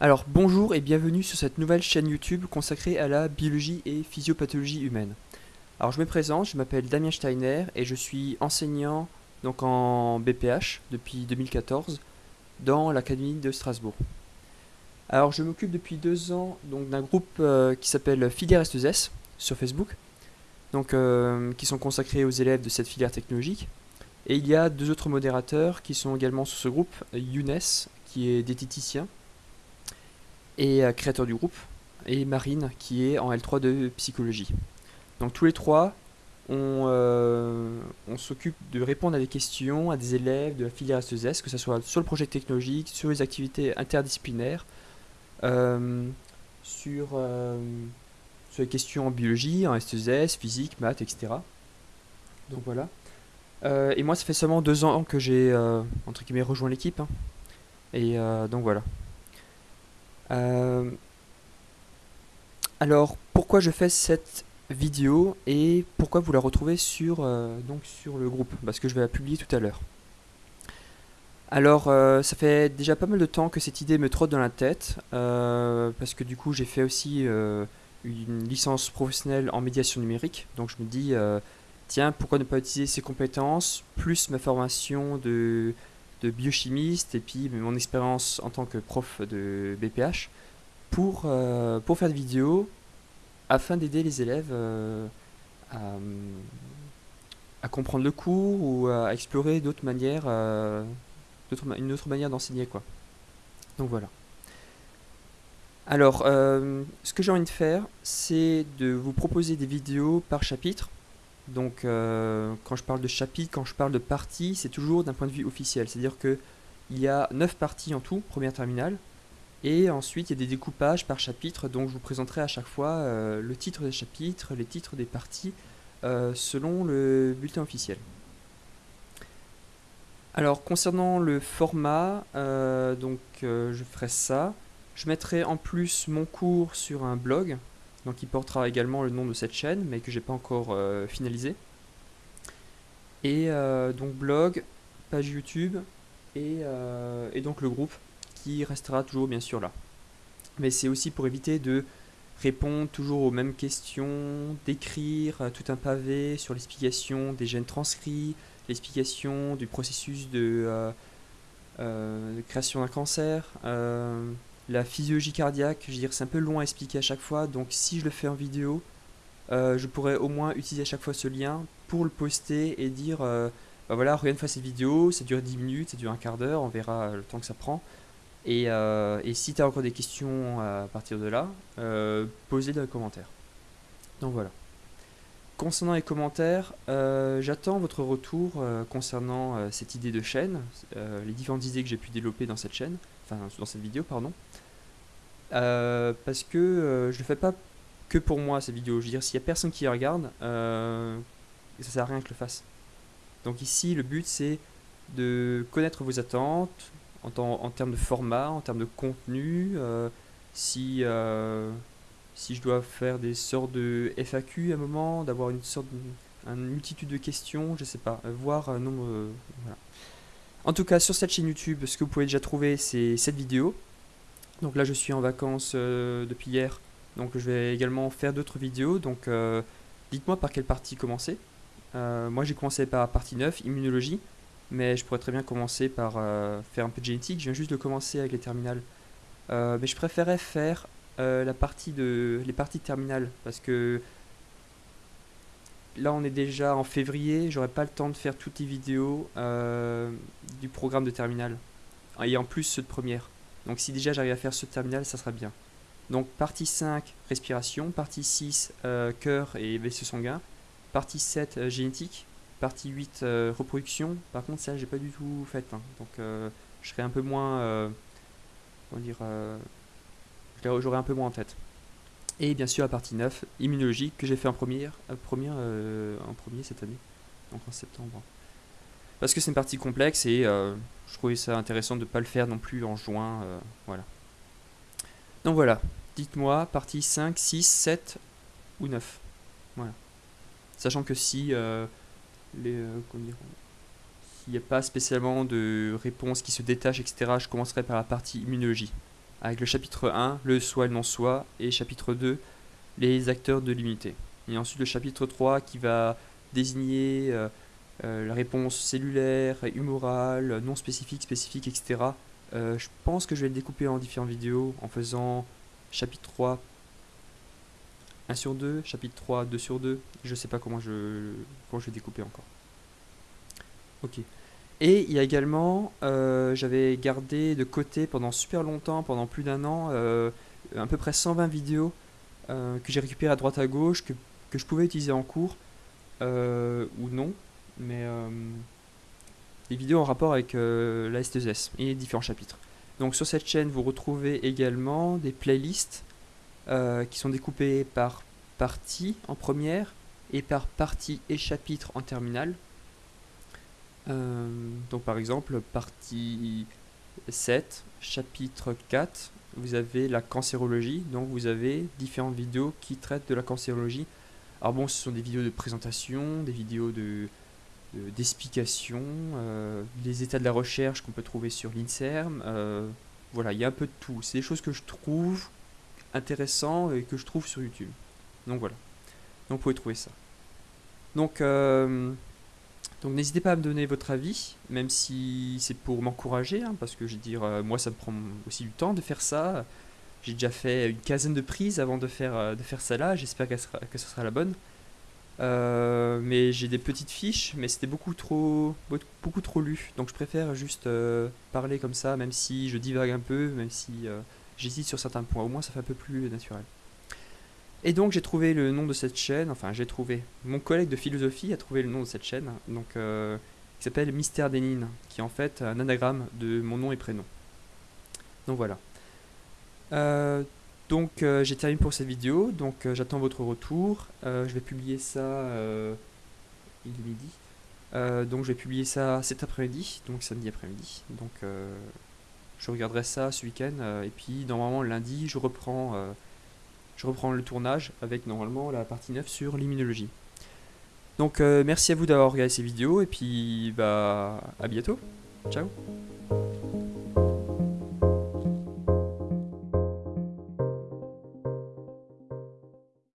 Alors bonjour et bienvenue sur cette nouvelle chaîne YouTube consacrée à la biologie et physiopathologie humaine. Alors je me présente, je m'appelle Damien Steiner et je suis enseignant donc en BPH depuis 2014 dans l'Académie de Strasbourg. Alors je m'occupe depuis deux ans d'un groupe euh, qui s'appelle Filière S2S sur Facebook, donc euh, qui sont consacrés aux élèves de cette filière technologique. Et il y a deux autres modérateurs qui sont également sur ce groupe, Younes qui est diététicien et euh, créateur du groupe, et Marine, qui est en L3 de psychologie. Donc tous les trois, on, euh, s'occupe de répondre à des questions à des élèves de la filière S2S, que ce soit sur le projet technologique, sur les activités interdisciplinaires, euh, sur, sur, les questions en biologie, en S2S, physique, maths, etc. Donc voilà. et moi, ça fait seulement deux ans que j'ai, entre guillemets, rejoint l'équipe. Hein. Et donc voilà. Euh, alors, pourquoi je fais cette vidéo et pourquoi vous la retrouvez sur, euh, sur le groupe? Parce que je vais la publier tout à l'heure. Alors, euh, ça fait déjà pas mal de temps que cette idée me trotte dans la tête, parce que du coup, j'ai fait aussi une licence professionnelle en médiation numérique. Donc, je me dis, tiens, pourquoi ne pas utiliser ces compétences, plus ma formation de de biochimiste et puis mon expérience en tant que prof de BPH pour, euh, pour faire des vidéos afin d'aider les élèves euh, à, comprendre le cours ou à explorer d'autres manières, euh, une autre manière d'enseigner. quoi. Donc voilà. Alors, ce que j'ai envie de faire, c'est de vous proposer des vidéos par chapitre donc euh, quand je parle de chapitre, quand je parle de partie, c'est toujours d'un point de vue officiel. C'est-à-dire qu'il y a 9 parties en tout, première terminale, et ensuite il y a des découpages par chapitre, donc je vous présenterai à chaque fois euh, le titre des chapitres, les titres des parties, euh, selon le bulletin officiel. Alors concernant le format, donc je ferai ça. Je mettrai en plus mon cours sur un blog, donc il portera également le nom de cette chaîne, mais que j'ai pas encore euh, finalisé. Et euh, donc blog, page YouTube, euh, et, donc le groupe, qui restera toujours bien sûr là. Mais c'est aussi pour éviter de répondre toujours aux mêmes questions, d'écrire tout un pavé sur l'explication des gènes transcrits, l'explication du processus de création d'un cancer, la physiologie cardiaque, je veux dire, c'est un peu long à expliquer à chaque fois, donc si je le fais en vidéo, euh, je pourrais au moins utiliser à chaque fois ce lien pour le poster et dire euh, bah voilà, regarde une fois cette vidéo, ça dure 10 minutes, ça dure un quart d'heure, on verra le temps que ça prend. Et, euh, et si tu as encore des questions à partir de là, posez dans les commentaires. Donc voilà. Concernant les commentaires, j'attends votre retour concernant cette idée de chaîne, les différentes idées que j'ai pu développer dans cette chaîne, enfin dans cette vidéo, pardon. Euh, parce que euh, je le fais pas que pour moi cette vidéo. Je veux dire, s'il y a personne qui regarde, euh, ça sert à rien que je le fasse. Donc ici, le but c'est de connaître vos attentes en, termes de format, en termes de contenu. Euh, si si je dois faire des sortes de FAQ à un moment, d'avoir une sorte de, multitude de questions, je sais pas, voir un nombre. voilà. En tout cas, sur cette chaîne YouTube, ce que vous pouvez déjà trouver, c'est cette vidéo. Donc là, je suis en vacances euh, depuis hier, donc je vais également faire d'autres vidéos. Donc euh, dites-moi par quelle partie commencer. Euh, moi, j'ai commencé par partie 9, immunologie, mais je pourrais très bien commencer par faire un peu de génétique. Je viens juste de commencer avec les terminales. mais je préférais faire la partie de, les parties terminales parce que là on est déjà en février, j'aurai pas le temps de faire toutes les vidéos du programme de terminale. Et en plus ceux de première. Donc si déjà j'arrive à faire ce terminal, ça sera bien. Donc partie 5, respiration. Partie 6, euh, cœur et vaisseau sanguin. Partie 7, euh, génétique. Partie 8, euh, reproduction. Par contre, ça, j'ai pas du tout fait. Hein. Donc je serai un peu moins... comment dire J'aurai un peu moins en tête. Et bien sûr la partie 9, immunologie, que j'ai fait en première, première en premier cette année. Donc en septembre. Parce que c'est une partie complexe et je trouvais ça intéressant de ne pas le faire non plus en juin. Euh, voilà. Donc voilà, dites-moi, partie 5, 6, 7 ou 9. Voilà. Sachant que si euh, les, euh, s'il n'y a pas spécialement de réponse qui se détache, etc., je commencerai par la partie immunologie. Avec le chapitre 1, le soi et le non-soi, et chapitre 2, les acteurs de l'unité. Et ensuite le chapitre 3 qui va désigner euh, euh, la réponse cellulaire, humorale, non spécifique, spécifique, etc. Euh, je pense que je vais le découper en différentes vidéos en faisant chapitre 3 1 sur 2, chapitre 3 2 sur 2. Je sais pas comment je, comment je découper encore. Ok. Et il y a également, j'avais gardé de côté pendant super longtemps, pendant plus d'un an, à peu près 120 vidéos que j'ai récupérées à droite à gauche, que que je pouvais utiliser en cours euh, ou non, mais euh, les vidéos en rapport avec euh, la S2S et les différents chapitres. Donc sur cette chaîne, vous retrouvez également des playlists qui sont découpées par partie en première et par partie et chapitre en terminale. Donc par exemple, partie 7, chapitre 4, vous avez la cancérologie, donc vous avez différentes vidéos qui traitent de la cancérologie alors bon, ce sont des vidéos de présentation, des vidéos de d'explication, euh, des états de la recherche qu'on peut trouver sur l'INSERM. Euh, voilà, il y a un peu de tout. C'est des choses que je trouve intéressantes et que je trouve sur YouTube. Donc voilà. Donc vous pouvez trouver ça. Donc, euh, donc n'hésitez pas à me donner votre avis, même si c'est pour m'encourager, hein, parce que je veux dire, moi ça me prend aussi du temps de faire ça. J'ai déjà fait une quinzaine de prises avant de faire, euh, de faire ça là, j'espère que ce sera la bonne. Euh, mais j'ai des petites fiches, mais c'était beaucoup trop, beaucoup trop lu. Donc je préfère juste euh, parler comme ça, même si je divague un peu, même si j'hésite sur certains points. Au moins ça fait un peu plus naturel. Et donc j'ai trouvé le nom de cette chaîne, enfin j'ai trouvé, mon collègue de philosophie a trouvé le nom de cette chaîne, donc qui s'appelle Mystère des qui est en fait un anagramme de mon nom et prénom. Donc voilà. Euh, donc euh, j'ai terminé pour cette vidéo, donc euh, j'attends votre retour. je vais publier ça, il est midi. donc je vais publier ça cet après-midi, donc samedi après-midi. Donc je regarderai ça ce week-end et puis normalement lundi je reprends, je reprends le tournage avec normalement la partie 9 sur l'immunologie. Donc merci à vous d'avoir regardé ces vidéos et puis bah à bientôt. Ciao